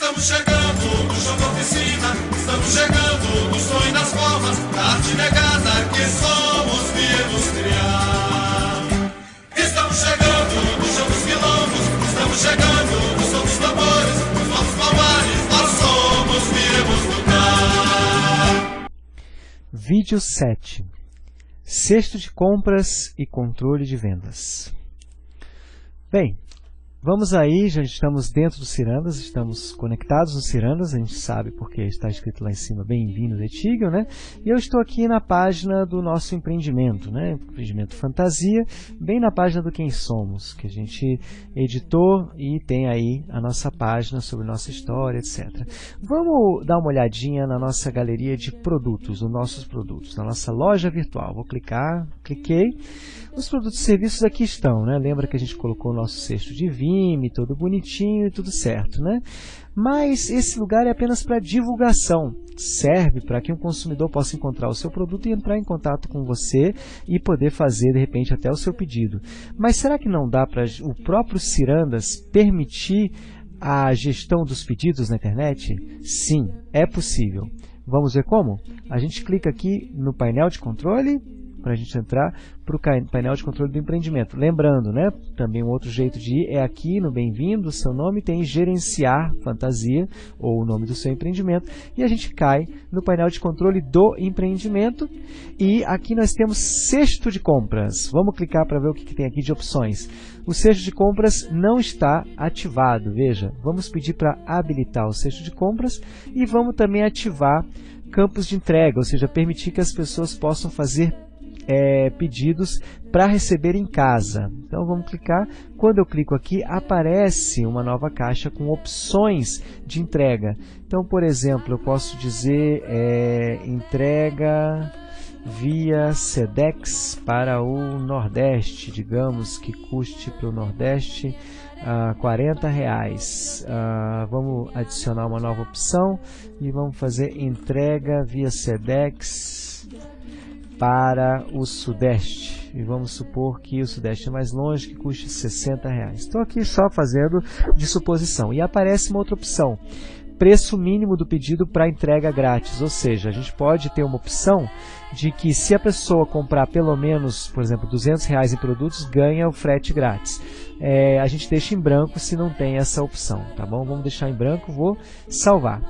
Estamos chegando no chão da oficina, estamos chegando no sonho das formas, da arte negada que somos viemos criar. Estamos chegando no chão dos quilombos, estamos chegando no som dos tambores, nos nossos palmares, nós somos viemos lutar. Vídeo 7 Cesto de compras e controle de vendas. Bem, Vamos aí, já estamos dentro do Cirandas, estamos conectados no Cirandas, a gente sabe porque está escrito lá em cima, bem-vindo Etigel, né? E eu estou aqui na página do nosso empreendimento, né? Empreendimento Fantasia, bem na página do Quem Somos, que a gente editou e tem aí a nossa página sobre nossa história, etc. Vamos dar uma olhadinha na nossa galeria de produtos, os nossos produtos, na nossa loja virtual. Vou clicar, cliquei. Os produtos e serviços aqui estão, né? Lembra que a gente colocou o nosso cesto de Vime, todo bonitinho e tudo certo, né? Mas esse lugar é apenas para divulgação. Serve para que um consumidor possa encontrar o seu produto e entrar em contato com você e poder fazer, de repente, até o seu pedido. Mas será que não dá para o próprio Cirandas permitir a gestão dos pedidos na internet? Sim, é possível. Vamos ver como? A gente clica aqui no painel de controle, para a gente entrar para o painel de controle do empreendimento. Lembrando, né, também um outro jeito de ir é aqui no Bem-vindo, seu nome tem Gerenciar Fantasia, ou o nome do seu empreendimento, e a gente cai no painel de controle do empreendimento, e aqui nós temos cesto de compras. Vamos clicar para ver o que, que tem aqui de opções. O cesto de compras não está ativado, veja, vamos pedir para habilitar o cesto de compras, e vamos também ativar campos de entrega, ou seja, permitir que as pessoas possam fazer é, pedidos para receber em casa. Então vamos clicar. Quando eu clico aqui, aparece uma nova caixa com opções de entrega. Então, por exemplo, eu posso dizer é, entrega via SEDEX para o Nordeste, digamos que custe para o Nordeste uh, 40 reais. Uh, vamos adicionar uma nova opção e vamos fazer entrega via SEDEX para o Sudeste. E vamos supor que o Sudeste é mais longe, que custe 60 reais. Estou aqui só fazendo de suposição. E aparece uma outra opção. Preço mínimo do pedido para entrega grátis. Ou seja, a gente pode ter uma opção de que se a pessoa comprar pelo menos, por exemplo, 200 reais em produtos, ganha o frete grátis. É, a gente deixa em branco se não tem essa opção, tá bom? Vamos deixar em branco, vou salvar.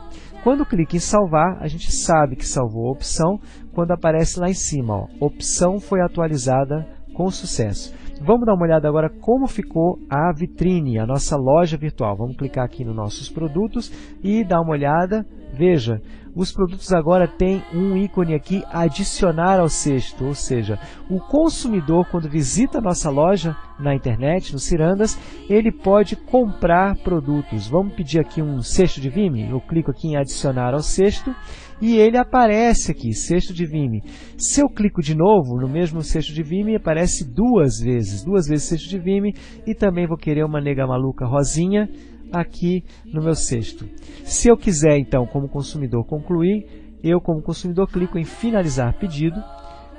Quando clica em salvar, a gente sabe que salvou a opção quando aparece lá em cima. Ó, opção foi atualizada com sucesso. Vamos dar uma olhada agora como ficou a vitrine, a nossa loja virtual. Vamos clicar aqui nos nossos produtos e dar uma olhada. Veja, os produtos agora têm um ícone aqui, adicionar ao cesto, ou seja, o consumidor quando visita a nossa loja na internet, no Cirandas, ele pode comprar produtos. Vamos pedir aqui um cesto de Vime? Eu clico aqui em adicionar ao cesto e ele aparece aqui, cesto de Vime. Se eu clico de novo no mesmo cesto de Vime, aparece duas vezes, duas vezes cesto de Vime e também vou querer uma nega maluca rosinha aqui no meu cesto. Se eu quiser, então, como consumidor, concluir, eu, como consumidor, clico em finalizar pedido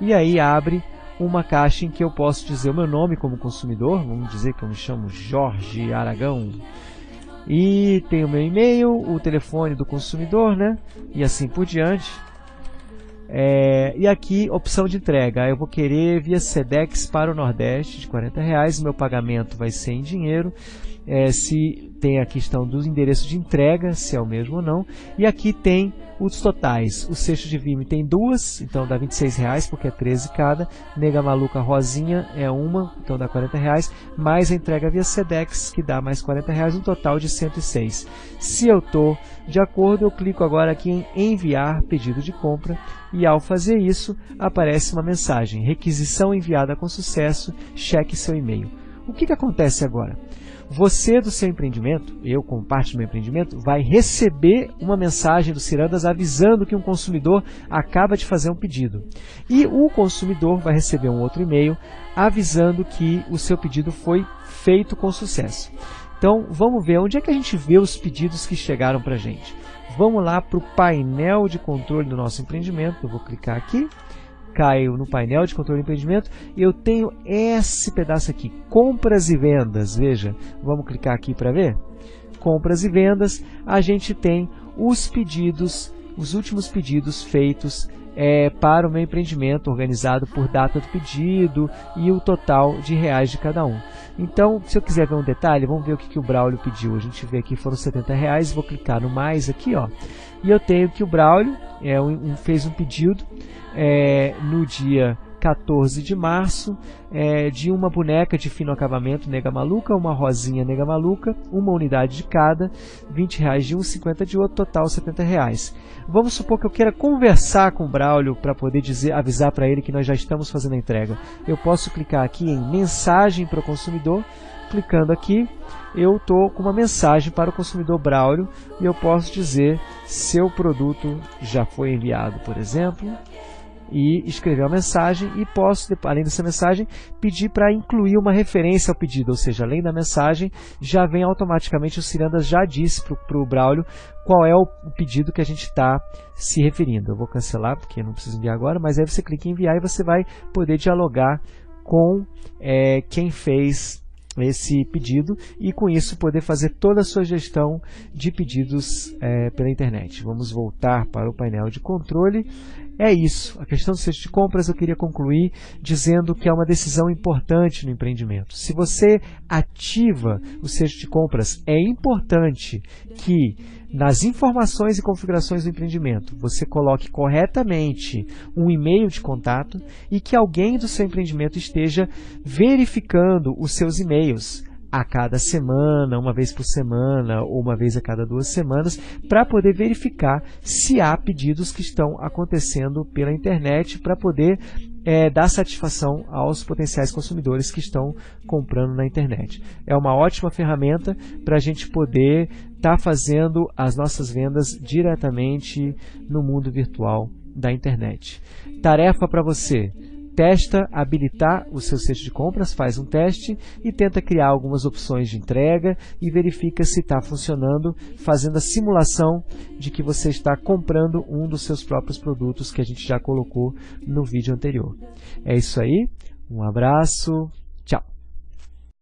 e aí abre uma caixa em que eu posso dizer o meu nome como consumidor, vamos dizer que eu me chamo Jorge Aragão, e tem o meu e-mail, o telefone do consumidor, né? E assim por diante. É, e aqui, opção de entrega. Eu vou querer via SEDEX para o Nordeste de 40 reais. Meu pagamento vai ser em dinheiro. É, se tem a questão do endereço de entrega, se é o mesmo ou não. E aqui tem os totais. O cesto de Vime tem duas, então dá 26 reais, porque é 13 cada. Nega Maluca Rosinha é uma, então dá 40 reais. Mais a entrega via Sedex, que dá mais 40 reais, um total de 106. Se eu estou de acordo, eu clico agora aqui em enviar pedido de compra e ao fazer isso, aparece uma mensagem, requisição enviada com sucesso, cheque seu e-mail. O que, que acontece agora? Você do seu empreendimento, eu como parte do meu empreendimento, vai receber uma mensagem do Cirandas avisando que um consumidor acaba de fazer um pedido. E o consumidor vai receber um outro e-mail avisando que o seu pedido foi feito com sucesso. Então vamos ver onde é que a gente vê os pedidos que chegaram para a gente. Vamos lá para o painel de controle do nosso empreendimento. Eu vou clicar aqui caio no painel de controle de empreendimento e eu tenho esse pedaço aqui, compras e vendas. Veja, vamos clicar aqui para ver. compras e vendas, a gente tem os pedidos, os últimos pedidos feitos é, para o meu empreendimento, organizado por data do pedido e o total de reais de cada um. Então, se eu quiser ver um detalhe, vamos ver o que, que o Braulio pediu. A gente vê aqui foram 70 reais, vou clicar no mais aqui, ó. E eu tenho que o Braulio é, um, fez um pedido é, no dia 14 de março, é, de uma boneca de fino acabamento nega maluca, uma rosinha nega maluca, uma unidade de cada, 20 reais de um, 50 de outro, total 70 reais. Vamos supor que eu queira conversar com o Braulio para poder dizer, avisar para ele que nós já estamos fazendo a entrega. Eu posso clicar aqui em mensagem para o consumidor, clicando aqui, eu estou com uma mensagem para o consumidor Braulio e eu posso dizer seu produto já foi enviado, por exemplo e escrever uma mensagem e posso, além dessa mensagem, pedir para incluir uma referência ao pedido, ou seja, além da mensagem, já vem automaticamente o Cirandas já disse para o Braulio qual é o, o pedido que a gente está se referindo. Eu vou cancelar porque não preciso enviar agora, mas aí você clica em enviar e você vai poder dialogar com é, quem fez esse pedido e com isso poder fazer toda a sua gestão de pedidos é, pela internet. Vamos voltar para o painel de controle. É isso. A questão do cesto de compras eu queria concluir dizendo que é uma decisão importante no empreendimento. Se você ativa o cesto de compras, é importante que nas informações e configurações do empreendimento você coloque corretamente um e-mail de contato e que alguém do seu empreendimento esteja verificando os seus e-mails a cada semana, uma vez por semana ou uma vez a cada duas semanas, para poder verificar se há pedidos que estão acontecendo pela internet para poder é, dar satisfação aos potenciais consumidores que estão comprando na internet. É uma ótima ferramenta para a gente poder estar tá fazendo as nossas vendas diretamente no mundo virtual da internet. Tarefa para você testa habilitar o seu cesto de compras, faz um teste e tenta criar algumas opções de entrega e verifica se está funcionando, fazendo a simulação de que você está comprando um dos seus próprios produtos que a gente já colocou no vídeo anterior. É isso aí, um abraço,